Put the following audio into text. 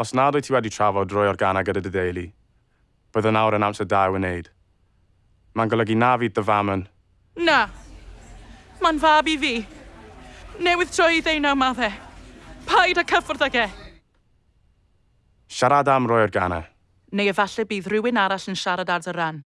Os nad wyt ti wedi trafod roi organa gyda dy deulu, bydde nawr yn amser da i wneud. Mae'n golygu na fydd dy fam yn... Na. Mae'n fab i fi. Newydd troi i ddeunaw maddau. Paid a cyffwrdd ag e. Siarad am roi organa. Neu efallai bydd rhywun arall yn siarad ar dy ran.